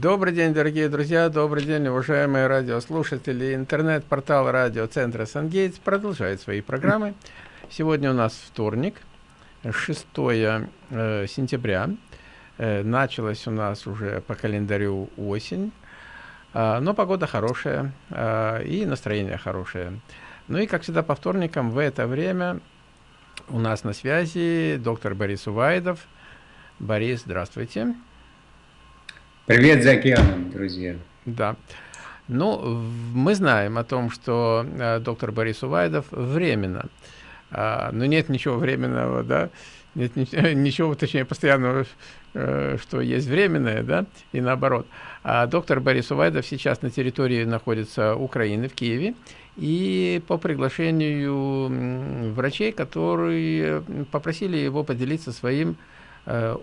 Добрый день, дорогие друзья, добрый день, уважаемые радиослушатели. Интернет-портал радиоцентра «Сангейтс» продолжает свои программы. Сегодня у нас вторник, 6 э, сентября. Э, началась у нас уже по календарю осень, э, но погода хорошая э, и настроение хорошее. Ну и, как всегда, по вторникам в это время у нас на связи доктор Борис Увайдов. Борис, здравствуйте. Привет за океаном, друзья. Да. Ну, мы знаем о том, что э, доктор Борис Увайдов временно, э, но нет ничего временного, да, нет ничего, точнее, постоянного, э, что есть временное, да, и наоборот. А доктор Борис Увайдов сейчас на территории находится Украины, в Киеве, и по приглашению врачей, которые попросили его поделиться своим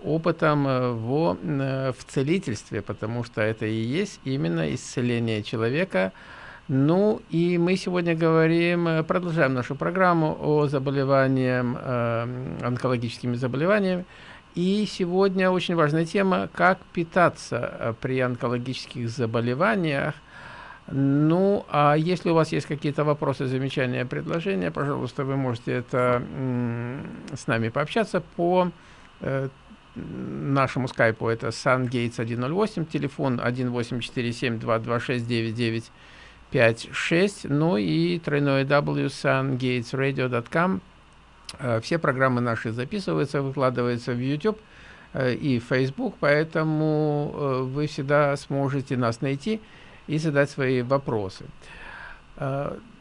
опытом э, в, э, в целительстве, потому что это и есть именно исцеление человека. Ну и мы сегодня говорим, продолжаем нашу программу о заболеваниях, онкологическими заболеваниями. И сегодня очень важная тема, как питаться при онкологических заболеваниях. Ну, а если у вас есть какие-то вопросы, замечания, предложения, пожалуйста, вы можете это с нами пообщаться по Э, нашему скайпу это SunGates 108, телефон 1847-226-9956, ну и тройное w sungatesradio.com. Э, все программы наши записываются, выкладываются в YouTube э, и Facebook, поэтому вы всегда сможете нас найти и задать свои вопросы.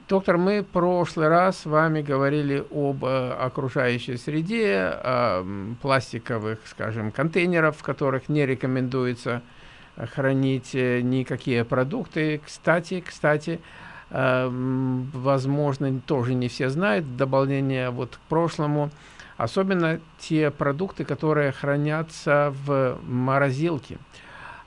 Доктор, мы в прошлый раз с вами говорили об э, окружающей среде, э, пластиковых, скажем, контейнеров, в которых не рекомендуется хранить э, никакие продукты. Кстати, кстати, э, возможно, тоже не все знают, в дополнение вот к прошлому, особенно те продукты, которые хранятся в морозилке.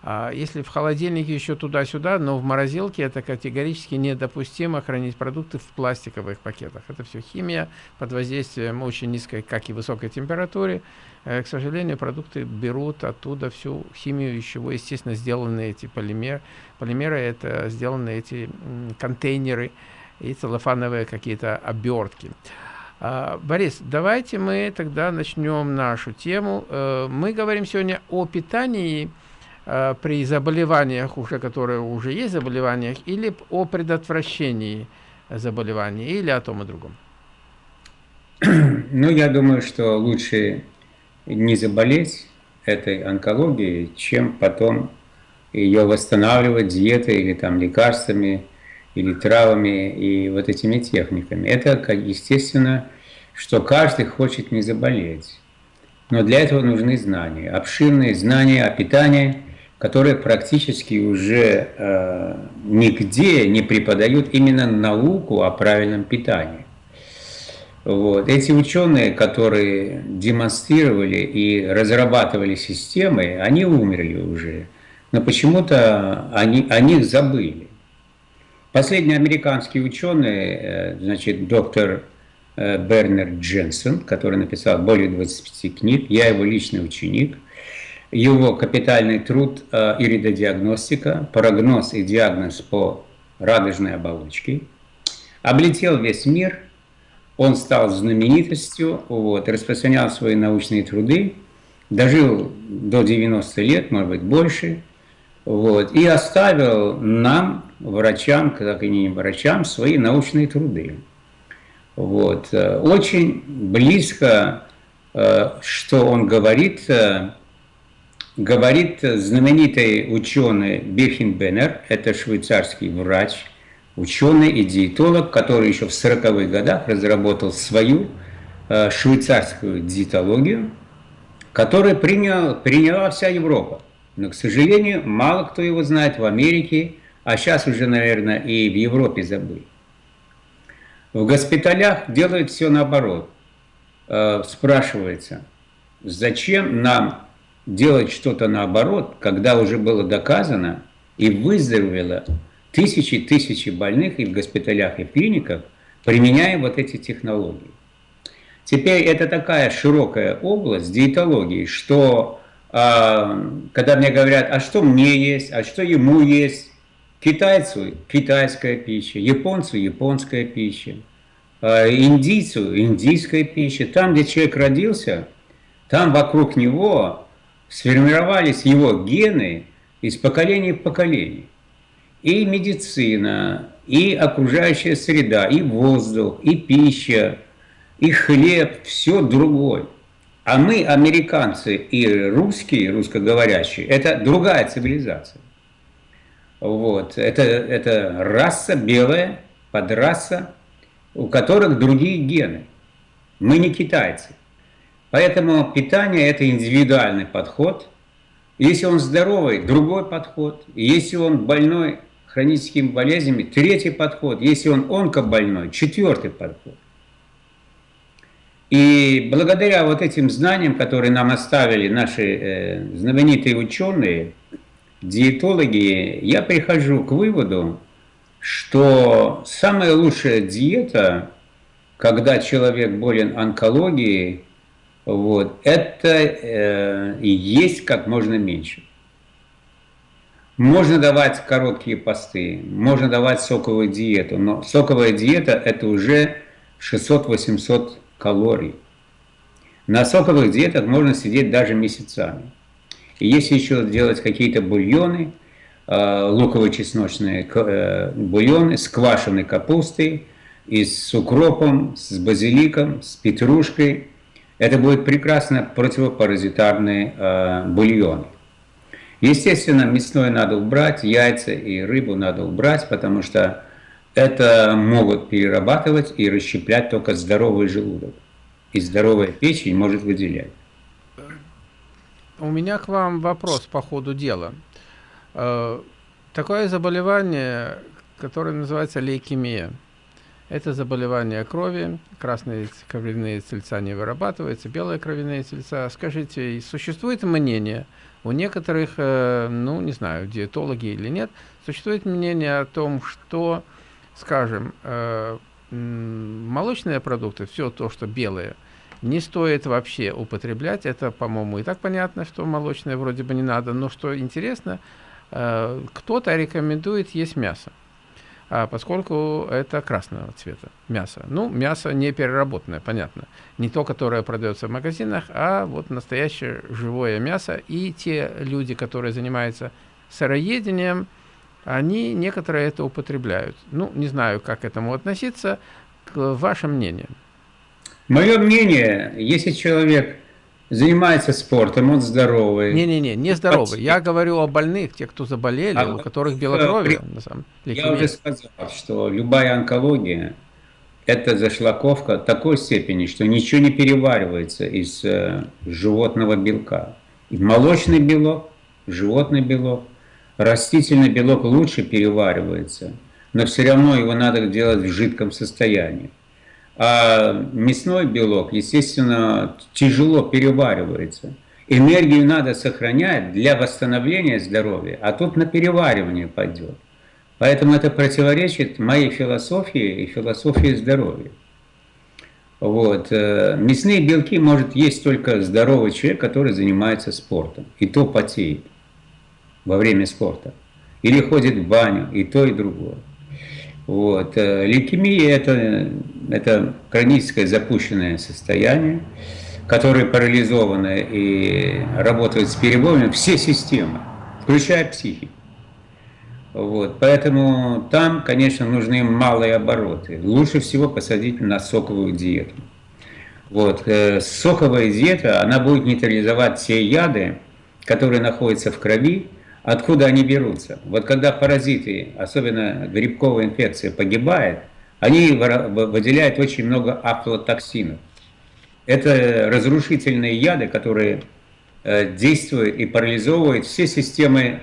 А если в холодильнике еще туда-сюда, но в морозилке это категорически недопустимо хранить продукты в пластиковых пакетах. Это все химия под воздействием очень низкой, как и высокой температуры. Э, к сожалению, продукты берут оттуда всю химию, из чего, естественно, сделаны эти полимеры. Полимеры это сделаны эти контейнеры и целлофановые какие-то обертки. А, Борис, давайте мы тогда начнем нашу тему. Э, мы говорим сегодня о питании, при заболеваниях, уже которые уже есть заболеваниях, или о предотвращении заболеваний, или о том и другом? Ну, я думаю, что лучше не заболеть этой онкологией, чем потом ее восстанавливать диетой или там лекарствами, или травами и вот этими техниками. Это, естественно, что каждый хочет не заболеть. Но для этого нужны знания, обширные знания о питании – которые практически уже э, нигде не преподают именно науку о правильном питании. Вот. Эти ученые, которые демонстрировали и разрабатывали системы, они умерли уже, но почему-то они, о них забыли. Последний американский ученый, э, значит, доктор э, Бернер Дженсен, который написал более 25 книг, я его личный ученик – его капитальный труд э, «Иридодиагностика. Прогноз и диагноз по радужной оболочке». Облетел весь мир, он стал знаменитостью, вот, распространял свои научные труды, дожил до 90 лет, может быть, больше, вот, и оставил нам, врачам, как и не врачам, свои научные труды. Вот. Э, очень близко, э, что он говорит, говорит знаменитый ученый Бирхин Беннер, это швейцарский врач, ученый и диетолог, который еще в 40-х годах разработал свою э, швейцарскую диетологию, которую принял, приняла вся Европа. Но, к сожалению, мало кто его знает в Америке, а сейчас уже, наверное, и в Европе забыл. В госпиталях делают все наоборот. Э, спрашивается, зачем нам делать что-то наоборот, когда уже было доказано и выздоровело тысячи тысячи больных и в госпиталях, и в клиниках, применяя вот эти технологии. Теперь это такая широкая область диетологии, что А, когда мне говорят, а что мне есть, а что ему есть, китайцу китайская пища, японцу японская пища, а, индийцу индийская пища. Там, где человек родился, там вокруг него сформировались его гены из поколения в поколение. И медицина, и окружающая среда, и воздух, и пища, и хлеб, все другое. А мы, американцы и русские, русскоговорящие, это другая цивилизация. Вот. Это, это раса белая, подраса, у которых другие гены. Мы не китайцы. Поэтому питание – это индивидуальный подход. Если он здоровый – другой подход. Если он больной хроническими болезнями – третий подход. Если он онкобольной – четвертый подход. И благодаря вот этим знаниям, которые нам оставили наши э, знаменитые ученые, диетологи, я прихожу к выводу, что самая лучшая диета, когда человек болен онкологией, вот, это э, есть как можно меньше. Можно давать короткие посты, можно давать соковую диету, но соковая диета это уже 600-800 калорий. На соковых диетах можно сидеть даже месяцами. И если еще делать какие-то бульоны, э, луково-чесночные э, бульоны с квашеной капустой, и с укропом, с базиликом, с петрушкой, это будет прекрасно противопаразитарные э, бульоны. Естественно, мясное надо убрать, яйца и рыбу надо убрать, потому что это могут перерабатывать и расщеплять только здоровый желудок. И здоровая печень может выделять. У меня к вам вопрос по ходу дела. Э, такое заболевание, которое называется лейкемия. Это заболевание крови, красные кровяные тельца не вырабатываются, белые кровяные тельца. Скажите, существует мнение у некоторых, э, ну, не знаю, диетологи или нет, существует мнение о том, что скажем, э, молочные продукты, все то, что белое, не стоит вообще употреблять. Это, по-моему, и так понятно, что молочное вроде бы не надо. Но что интересно, э, кто-то рекомендует есть мясо, поскольку это красного цвета мясо. Ну, мясо не переработанное, понятно. Не то, которое продается в магазинах, а вот настоящее живое мясо. И те люди, которые занимаются сыроедением, они некоторые это употребляют. Ну, не знаю, как к этому относиться. К вашему мнению. Мое мнение, если человек занимается спортом, он здоровый. Не-не-не, не здоровый. Я говорю о больных, тех, кто заболели, а, у которых белокровие. На самом деле. Я уже сказал, что любая онкология – это зашлаковка такой степени, что ничего не переваривается из э, животного белка. И молочный белок, животный белок – Растительный белок лучше переваривается, но все равно его надо делать в жидком состоянии. А мясной белок, естественно, тяжело переваривается. Энергию надо сохранять для восстановления здоровья, а тут на переваривание пойдет. Поэтому это противоречит моей философии и философии здоровья. Вот. Э, мясные белки может есть только здоровый человек, который занимается спортом, и то потеет во время спорта. Или ходит в баню, и то, и другое. Вот. Э, лейкемия это, – это хроническое запущенное состояние, которое парализовано и работает с перебоями все системы, включая психику. Вот. Поэтому там, конечно, нужны малые обороты. Лучше всего посадить на соковую диету. Вот. Э, соковая диета, она будет нейтрализовать все яды, которые находятся в крови, Откуда они берутся? Вот когда паразиты, особенно грибковая инфекция, погибает, они выделяют очень много афлотоксинов. Это разрушительные яды, которые э, действуют и парализовывают все системы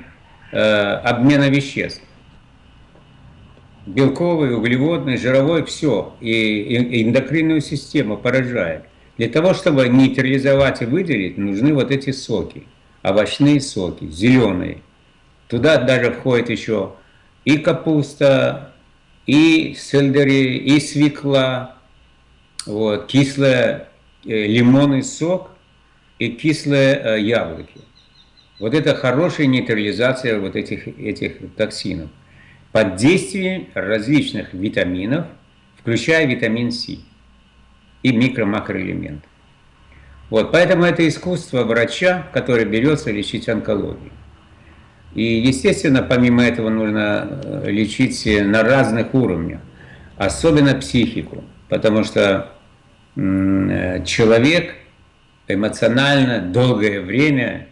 э, обмена веществ. Белковый, углеводный, жировой, все. И эндокринную систему поражает. Для того, чтобы нейтрализовать и выделить, нужны вот эти соки. Овощные соки, зеленые. Туда даже входит еще и капуста, и сельдери, и свекла, вот, кислый э, лимонный сок и кислые э, яблоки. Вот это хорошая нейтрализация вот этих, этих токсинов под действием различных витаминов, включая витамин С и микро-макроэлементы. Вот, поэтому это искусство врача, который берется лечить онкологию. И, естественно, помимо этого нужно э, лечить на разных уровнях, особенно психику, потому что э, человек эмоционально долгое время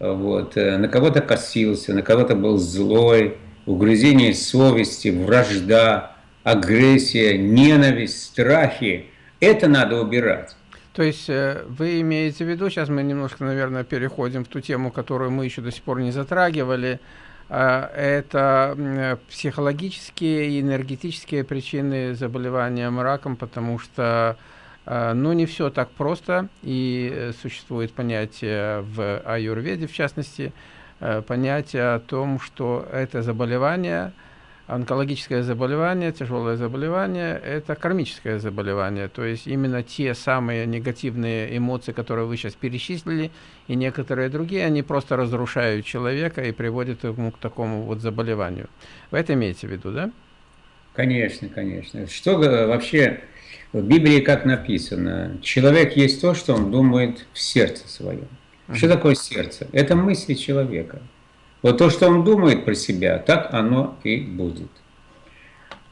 вот, э, на кого-то косился, на кого-то был злой, угрызение совести, вражда, агрессия, ненависть, страхи. Это надо убирать. То есть э, вы имеете в виду, сейчас мы немножко, наверное, переходим в ту тему, которую мы еще до сих пор не затрагивали, э, это психологические и энергетические причины заболевания раком, потому что э, ну, не все так просто, и существует понятие в аюрведе, в частности, понятие о том, что это заболевание – онкологическое заболевание, тяжелое заболевание – это кармическое заболевание. То есть именно те самые негативные эмоции, которые вы сейчас перечислили, и некоторые другие, они просто разрушают человека и приводят ему к такому вот заболеванию. Вы это имеете в виду, да? Конечно, конечно. Что вообще в Библии как написано? Человек есть то, что он думает в сердце своем. Что такое сердце? Это мысли человека. Вот то, что он думает про себя, так оно и будет.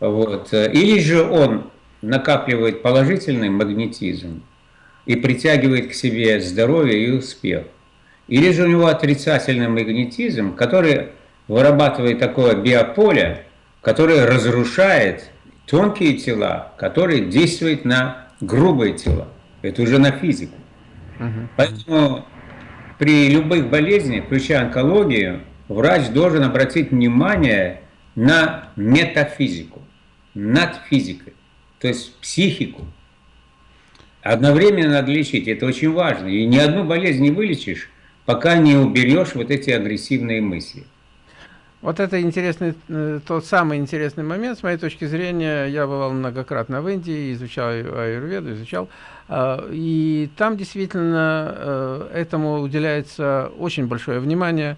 Вот. Или же он накапливает положительный магнетизм и притягивает к себе здоровье и успех. Или же у него отрицательный магнетизм, который вырабатывает такое биополе, которое разрушает тонкие тела, которые действуют на грубые тела. Это уже на физику. Угу. Поэтому при любых болезнях, включая онкологию, врач должен обратить внимание на метафизику, над физикой, то есть психику. Одновременно надо лечить, это очень важно. И ни одну болезнь не вылечишь, пока не уберешь вот эти агрессивные мысли. Вот это интересный, э, тот самый интересный момент, с моей точки зрения, я бывал многократно в Индии, изучал аюрведу, изучал, а, и там действительно э, этому уделяется очень большое внимание,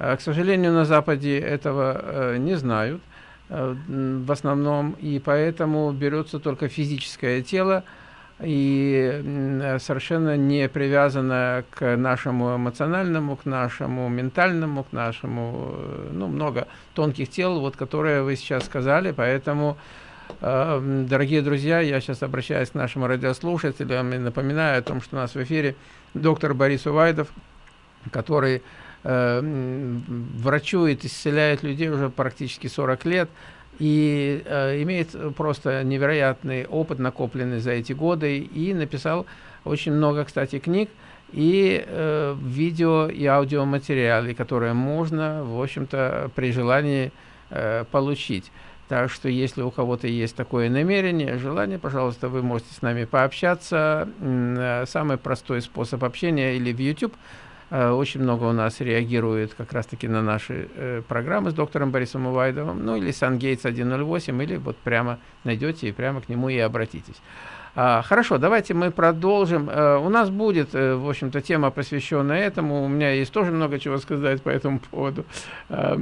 к сожалению, на Западе этого э, не знают э, в основном, и поэтому берется только физическое тело, и совершенно не привязано к нашему эмоциональному, к нашему ментальному, к нашему, ну, много тонких тел, вот, которые вы сейчас сказали, поэтому, дорогие друзья, я сейчас обращаюсь к нашим радиослушателям и напоминаю о том, что у нас в эфире доктор Борис Увайдов, который э, врачует, исцеляет людей уже практически 40 лет и э, имеет просто невероятный опыт, накопленный за эти годы, и написал очень много, кстати, книг и э, видео и аудиоматериалы, которые можно, в общем-то, при желании э, получить. Так что, если у кого-то есть такое намерение, желание, пожалуйста, вы можете с нами пообщаться. Э, самый простой способ общения или в YouTube – Э, очень много у нас реагирует как раз-таки на наши э, программы с доктором Борисом Увайдовым, ну или SunGates 108, или вот прямо найдете и прямо к нему и обратитесь. А, хорошо, давайте мы продолжим. А, у нас будет, в общем-то, тема, посвященная этому. У меня есть тоже много чего сказать по этому поводу. А,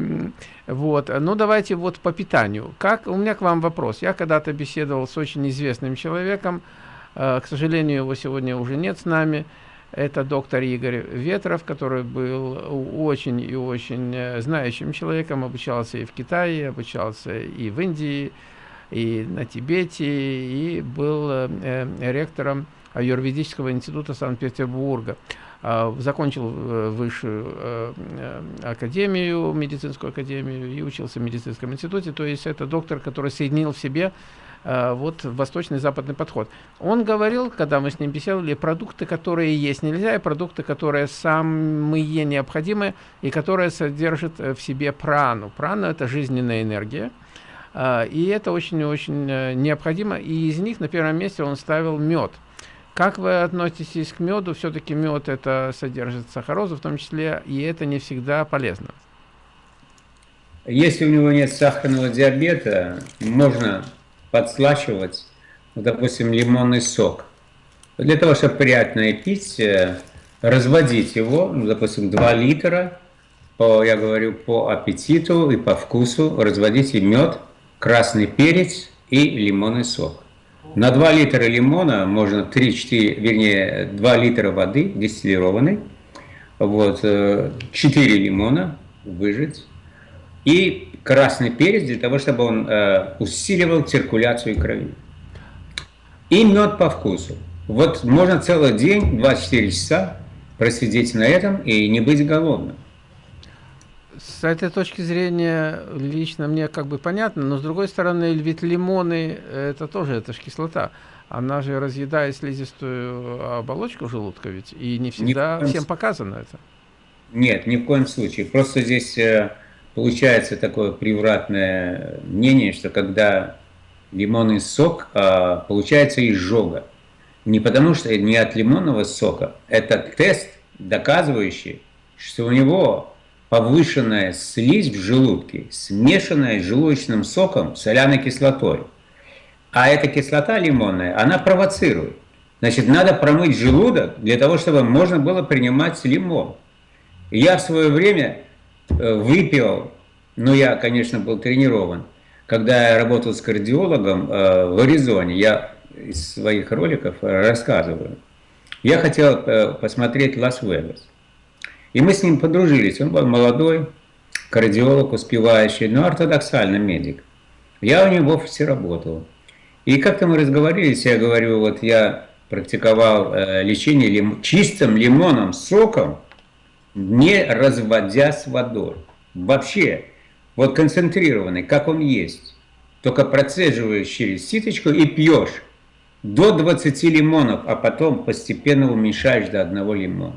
вот. Ну, давайте вот по питанию. Как, у меня к вам вопрос. Я когда-то беседовал с очень известным человеком. К сожалению, его сегодня уже нет с нами. Это доктор Игорь Ветров, который был очень и очень э, знающим человеком, обучался и в Китае, обучался и в Индии, и на Тибете, и был э, э ректором Аюрведического института Санкт-Петербурга. Э, закончил э, высшую э, академию, медицинскую академию, и учился в медицинском институте. То есть это доктор, который соединил в себе Э, вот восточный западный подход. Он говорил, когда мы с ним беседовали, продукты, которые есть нельзя, и продукты, которые самые необходимые, и которые содержат э, в себе прану. Прана – это жизненная энергия. Э, и это очень-очень необходимо. И из них на первом месте он ставил мед. Как вы относитесь к меду? Все-таки мед это содержит сахарозу в том числе, и это не всегда полезно. Если у него нет сахарного диабета, можно подслащивать, допустим, лимонный сок. Для того, чтобы приятно пить, э, разводить его, ну, допустим, 2 литра, по, я говорю, по аппетиту и по вкусу, разводите мед, красный перец и лимонный сок. На 2 литра лимона можно 3-4, вернее, 2 литра воды дистиллированной, вот, 4 э, лимона выжать и красный перец для того, чтобы он э, усиливал циркуляцию крови. И мед по вкусу. Вот можно целый день, 24 часа просидеть на этом и не быть голодным. С этой точки зрения лично мне как бы понятно, но с другой стороны, ведь лимоны, это тоже, это же кислота. Она же разъедает слизистую оболочку желудка ведь, и не всегда всем показано это. Нет, ни в коем случае. Просто здесь э, получается такое превратное мнение, что когда лимонный сок, а, получается изжога. Не потому что не от лимонного сока, это тест, доказывающий, что у него повышенная слизь в желудке, смешанная с желудочным соком, соляной кислотой. А эта кислота лимонная, она провоцирует. Значит, надо промыть желудок для того, чтобы можно было принимать лимон. Я в свое время э, выпил, ну я, конечно, был тренирован, когда я работал с кардиологом э, в Аризоне, я из своих роликов рассказываю, я хотел э, посмотреть Лас-Вегас. И мы с ним подружились. Он был молодой, кардиолог, успевающий, но ортодоксальный медик. Я у него в офисе работал. И как-то мы разговорились, я говорю, вот я практиковал э, лечение лим... чистым лимоном соком, не разводя с водой. Вообще, вот концентрированный, как он есть. Только процеживаешь через ситочку и пьешь до 20 лимонов, а потом постепенно уменьшаешь до одного лимона.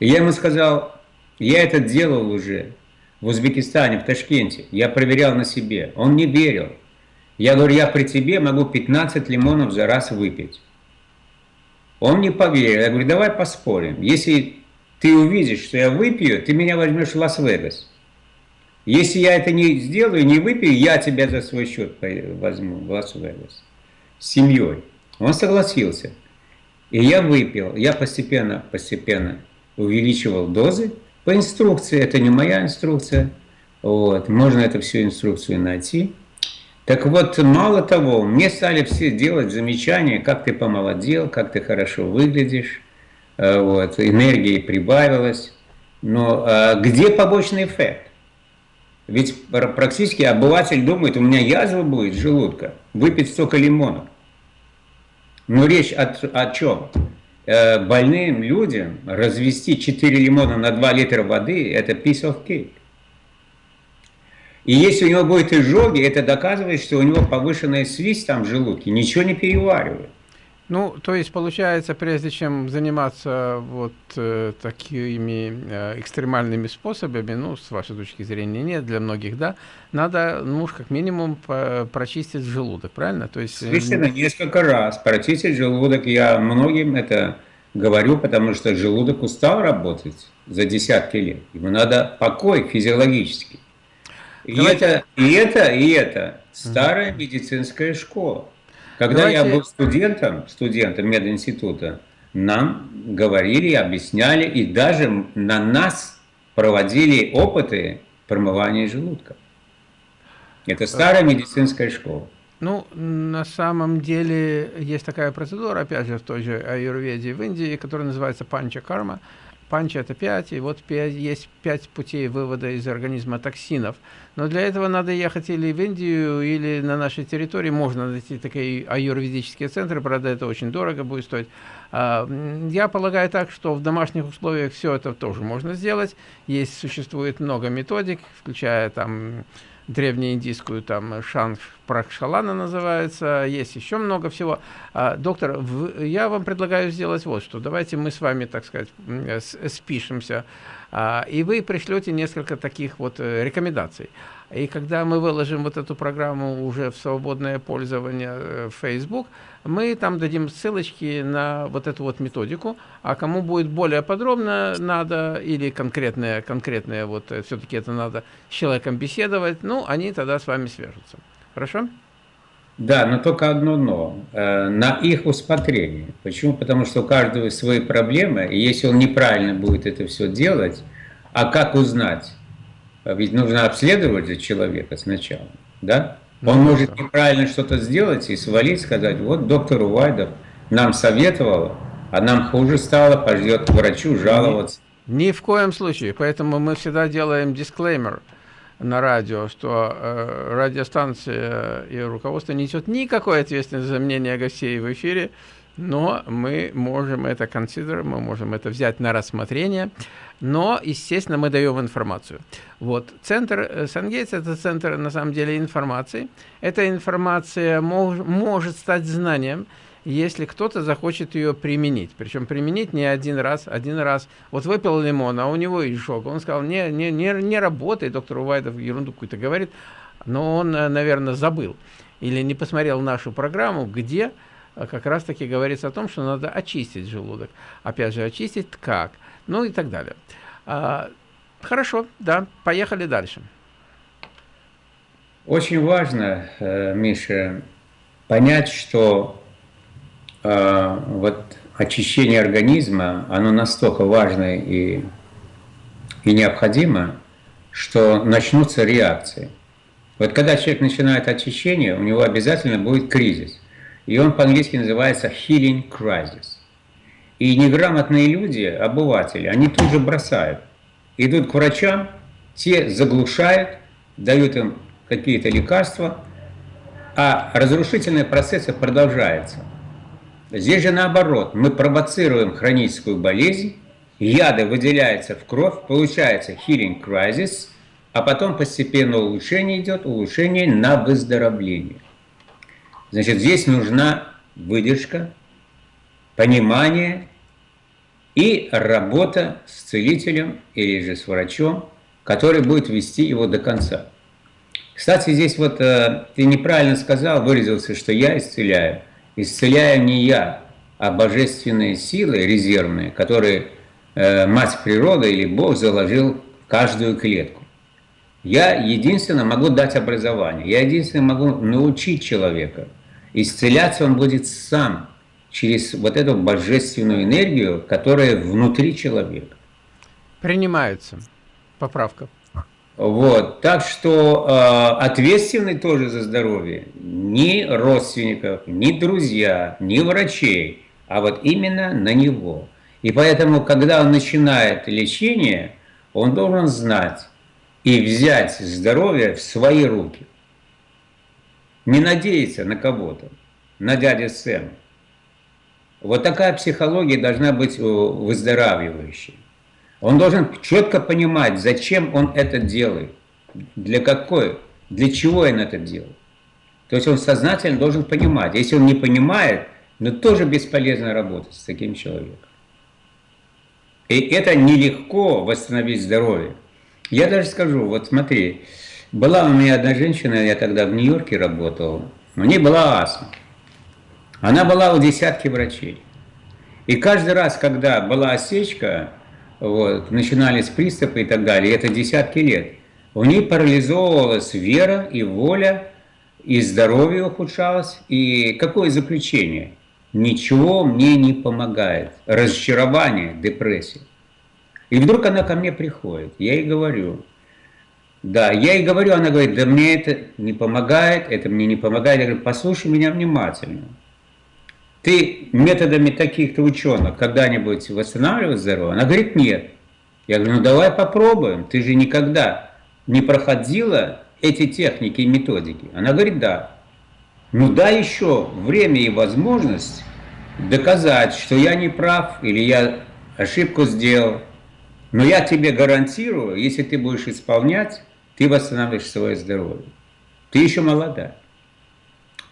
И я ему сказал, я это делал уже в Узбекистане, в Ташкенте. Я проверял на себе. Он не верил. Я говорю, я при тебе могу 15 лимонов за раз выпить. Он не поверил. Я говорю, давай поспорим. Если ты увидишь, что я выпью, ты меня возьмешь в Лас-Вегас. Если я это не сделаю, не выпью, я тебя за свой счет возьму в Лас-Вегас с семьей. Он согласился. И я выпил. Я постепенно, постепенно увеличивал дозы по инструкции. Это не моя инструкция. Вот. Можно эту всю инструкцию найти. Так вот, мало того, мне стали все делать замечания, как ты помолодел, как ты хорошо выглядишь, э, вот, энергии прибавилось. Но а где побочный эффект? Ведь практически обыватель думает, у меня язва будет желудка, выпить столько лимонов. Но речь о, о чем? Э, больным людям развести 4 лимона на 2 литра воды – это piece of cake. И если у него будет изжоги, это доказывает, что у него повышенная слизь там в желудке, ничего не переваривает. Ну, то есть, получается, прежде чем заниматься вот э, такими э, экстремальными способами, ну, с вашей точки зрения, нет, для многих, да, надо, ну, как минимум, по прочистить желудок, правильно? То есть... Э, несколько раз. Прочистить желудок, я многим это говорю, потому что желудок устал работать за десятки лет. Ему надо покой физиологический. И это, и это, и это старая медицинская школа. Когда Давайте... я был студентом, студентом мединститута, нам говорили, объясняли и даже на нас проводили опыты промывания желудка. Это старая медицинская школа. Ну, на самом деле есть такая процедура, опять же, в той же аюрведе в Индии, которая называется панча карма. Панча это 5, и вот 5, есть 5 путей вывода из организма токсинов. Но для этого надо ехать или в Индию, или на нашей территории. Можно найти такие аюрведические центры, правда, это очень дорого будет стоить. А, я полагаю так, что в домашних условиях все это тоже можно сделать. Есть, существует много методик, включая там древнеиндийскую, там Шанг Пракшалана называется, есть еще много всего. А, доктор, я вам предлагаю сделать вот что. Давайте мы с вами, так сказать, спишемся, а, и вы пришлете несколько таких вот э, рекомендаций. И когда мы выложим вот эту программу уже в свободное пользование э, в Facebook, мы там дадим ссылочки на вот эту вот методику, а кому будет более подробно надо или конкретное, конкретное вот э, все-таки это надо с человеком беседовать, ну, они тогда с вами свяжутся. Хорошо? Да, но только одно но. Э, на их усмотрение. Почему? Потому что у каждого свои проблемы, и если он неправильно будет это все делать, а как узнать? Ведь нужно обследовать человека сначала, да? Ну, он может неправильно что-то сделать и свалить, сказать, вот доктор Увайдов нам советовал, а нам хуже стало, пойдет к врачу жаловаться. Ни, ни в коем случае. Поэтому мы всегда делаем дисклеймер на радио, что э, радиостанция и руководство несет никакой ответственности за мнение гостей в эфире, но мы можем это consider, мы можем это взять на рассмотрение, но, естественно, мы даем информацию. Вот, центр э, Сангейтс – это центр, на самом деле, информации. Эта информация мож, может стать знанием, если кто-то захочет ее применить. Причем применить не один раз, один раз. Вот выпил лимон, а у него и. Он сказал, не, не, не, не работает, доктор Увайдов ерунду какую-то говорит, но он, э, наверное, забыл или не посмотрел нашу программу, где э, как раз-таки говорится о том, что надо очистить желудок. Опять же, очистить как? Ну и так далее. А, хорошо, да, поехали дальше. Очень важно, э, Миша, понять, что а, вот очищение организма, оно настолько важно и, и необходимо, что начнутся реакции. Вот когда человек начинает очищение, у него обязательно будет кризис. И он по-английски называется healing crisis. И неграмотные люди, обыватели, они тут же бросают. Идут к врачам, те заглушают, дают им какие-то лекарства, а разрушительные процессы продолжаются. Здесь же наоборот, мы провоцируем хроническую болезнь, яды выделяются в кровь, получается healing crisis, а потом постепенно улучшение идет, улучшение на выздоровление. Значит, здесь нужна выдержка, понимание и работа с целителем или же с врачом, который будет вести его до конца. Кстати, здесь вот э, ты неправильно сказал, выразился, что я исцеляю исцеляю не я, а божественные силы резервные, которые э, мать природа или Бог заложил в каждую клетку. Я единственно могу дать образование, я единственно могу научить человека. Исцеляться он будет сам, через вот эту божественную энергию, которая внутри человека. Принимается. Поправка. Вот, так что э, ответственны тоже за здоровье ни родственников, ни друзья, ни врачей, а вот именно на него. И поэтому, когда он начинает лечение, он должен знать и взять здоровье в свои руки. Не надеяться на кого-то, на дядю Сэма. Вот такая психология должна быть выздоравливающей. Он должен четко понимать, зачем он это делает, для какой, для чего он это делает. То есть он сознательно должен понимать. Если он не понимает, но ну, тоже бесполезно работать с таким человеком. И это нелегко восстановить здоровье. Я даже скажу, вот смотри, была у меня одна женщина, я тогда в Нью-Йорке работал, у нее была астма. Она была у десятки врачей. И каждый раз, когда была осечка, вот, начинались приступы и так далее, это десятки лет, у нее парализовывалась вера и воля, и здоровье ухудшалось, и какое заключение? Ничего мне не помогает. Разочарование, депрессия. И вдруг она ко мне приходит, я ей говорю, да, я ей говорю, она говорит, да мне это не помогает, это мне не помогает. Я говорю, послушай меня внимательно. Ты методами таких-то ученых когда-нибудь восстанавливал здоровье? Она говорит, нет. Я говорю, ну давай попробуем. Ты же никогда не проходила эти техники и методики. Она говорит, да. Ну да еще время и возможность доказать, что я не прав или я ошибку сделал. Но я тебе гарантирую, если ты будешь исполнять, ты восстановишь свое здоровье. Ты еще молода.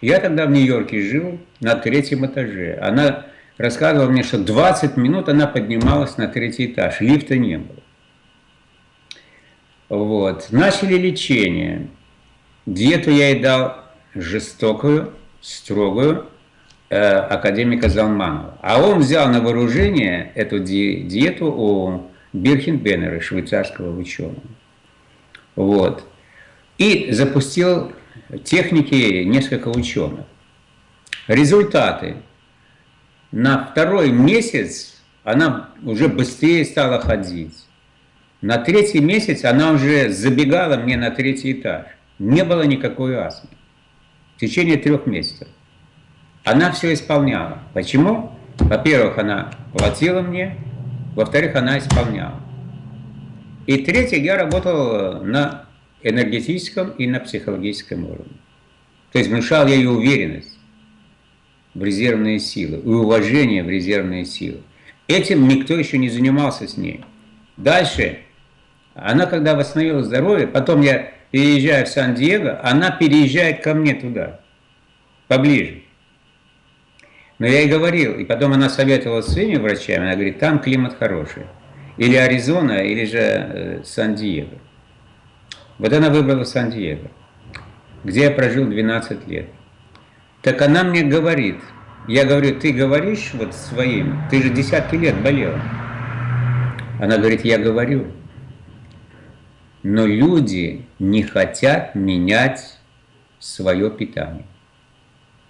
Я тогда в Нью-Йорке жил на третьем этаже. Она рассказывала мне, что 20 минут она поднималась на третий этаж, лифта не было. Вот. Начали лечение. Диету я ей дал жестокую, строгую, э, академика Залманова. А он взял на вооружение эту ди диету у Бирхенбеннера, швейцарского ученого. Вот. И запустил техники несколько ученых. Результаты. На второй месяц она уже быстрее стала ходить. На третий месяц она уже забегала мне на третий этаж. Не было никакой астмы. В течение трех месяцев. Она все исполняла. Почему? Во-первых, она платила мне, во-вторых, она исполняла. И третье, я работал на энергетическом и на психологическом уровне. То есть внушал я ее уверенность в резервные силы и уважение в резервные силы. Этим никто еще не занимался с ней. Дальше, она когда восстановила здоровье, потом я переезжаю в Сан-Диего, она переезжает ко мне туда, поближе. Но я ей говорил, и потом она советовала своими врачами, она говорит, там климат хороший. Или Аризона, или же э, Сан-Диего. Вот она выбрала Сан-Диего, где я прожил 12 лет. Так она мне говорит, я говорю, ты говоришь вот своим, ты же десятки лет болела. Она говорит, я говорю, но люди не хотят менять свое питание.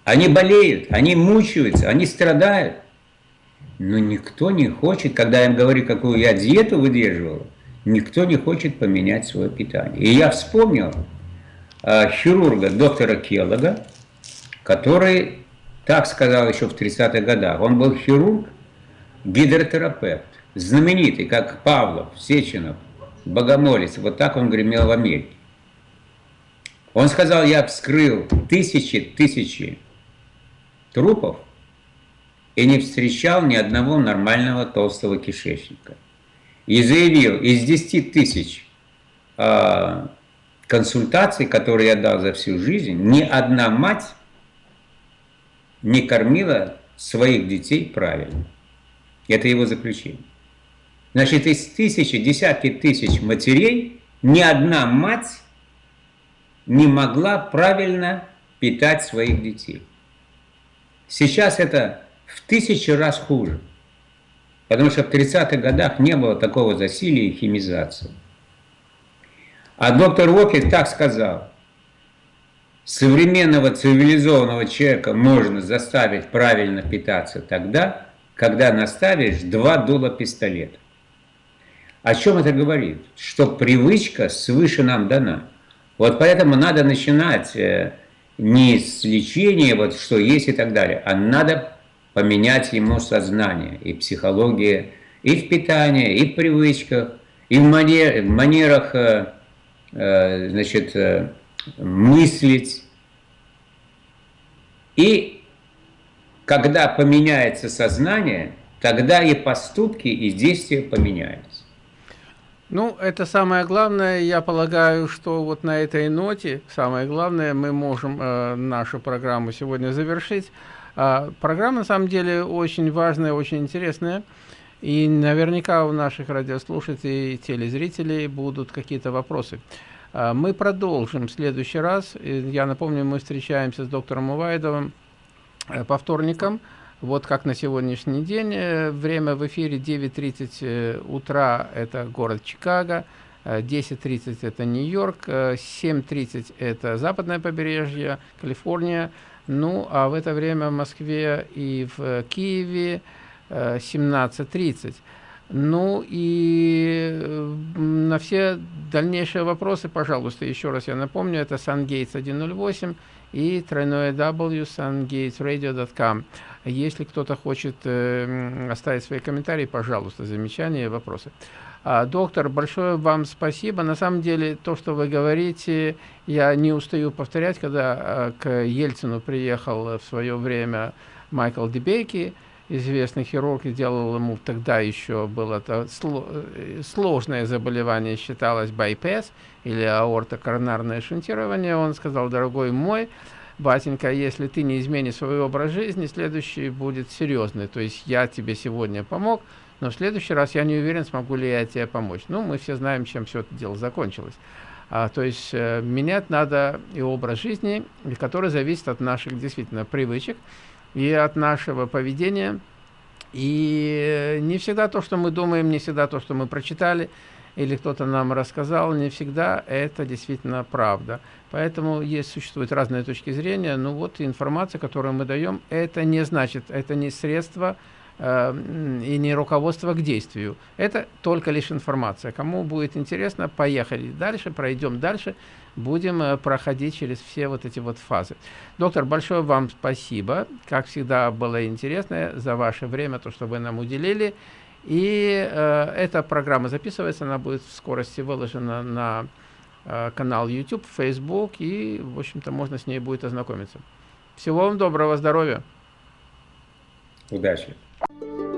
Они болеют, они мучаются, они страдают. Но никто не хочет, когда я им говорю, какую я диету выдерживал, никто не хочет поменять свое питание. И я вспомнил э, хирурга, доктора Келлога, который так сказал еще в 30-х годах. Он был хирург, гидротерапевт, знаменитый, как Павлов, Сеченов, Богомолец. Вот так он гремел в Америке. Он сказал, я вскрыл тысячи, тысячи трупов и не встречал ни одного нормального толстого кишечника. И заявил, из 10 тысяч э, консультаций, которые я дал за всю жизнь, ни одна мать не кормила своих детей правильно. Это его заключение. Значит, из тысячи, десятки тысяч матерей ни одна мать не могла правильно питать своих детей. Сейчас это в тысячи раз хуже. Потому что в 30-х годах не было такого засилия и химизации. А доктор Уокер так сказал. Современного цивилизованного человека можно заставить правильно питаться тогда, когда наставишь два дула пистолета. О чем это говорит? Что привычка свыше нам дана. Вот поэтому надо начинать э, не с лечения, вот что есть и так далее, а надо поменять ему сознание и психология, и в питании, и в привычках, и в, манер, в манерах э, э, значит, э, мыслить. И когда поменяется сознание, тогда и поступки, и действия поменяются. Ну, это самое главное. Я полагаю, что вот на этой ноте, самое главное, мы можем э, нашу программу сегодня завершить. А, программа, на самом деле, очень важная, очень интересная. И наверняка у наших радиослушателей и телезрителей будут какие-то вопросы. А, мы продолжим в следующий раз. Я напомню, мы встречаемся с доктором Увайдовым э, по вторникам. Вот как на сегодняшний день. Э, время в эфире 9.30 э, утра – это город Чикаго, 10.30 – это Нью-Йорк, 7.30 – это западное побережье, Калифорния. Ну, а в это время в Москве и в Киеве 17.30. Ну и на все дальнейшие вопросы, пожалуйста, еще раз я напомню, это SunGates 108 и тройное W sungatesradio.com. Если кто-то хочет э, оставить свои комментарии, пожалуйста, замечания, вопросы. А, доктор, большое вам спасибо. На самом деле, то, что вы говорите, я не устаю повторять, когда э, к Ельцину приехал в свое время Майкл Дебейки, известный хирург, и делал ему тогда еще было это э, сложное заболевание, считалось байпес или аортокоронарное шунтирование. Он сказал, дорогой мой, батенька, если ты не изменишь свой образ жизни, следующий будет серьезный. То есть я тебе сегодня помог, но в следующий раз я не уверен, смогу ли я тебе помочь. Ну, мы все знаем, чем все это дело закончилось. А, то есть э, менять надо и образ жизни, который зависит от наших действительно привычек и от нашего поведения. И не всегда то, что мы думаем, не всегда то, что мы прочитали, или кто-то нам рассказал, не всегда это действительно правда. Поэтому есть, существуют разные точки зрения, но вот информация, которую мы даем, это не значит, это не средство и не руководство к действию. Это только лишь информация. Кому будет интересно, поехали дальше, пройдем дальше, будем э, проходить через все вот эти вот фазы. Доктор, большое вам спасибо. Как всегда, было интересно за ваше время, то, что вы нам уделили. И э, эта программа записывается, она будет в скорости выложена на э, канал YouTube, Facebook, и, в общем-то, можно с ней будет ознакомиться. Всего вам доброго, здоровья! Удачи! Bye.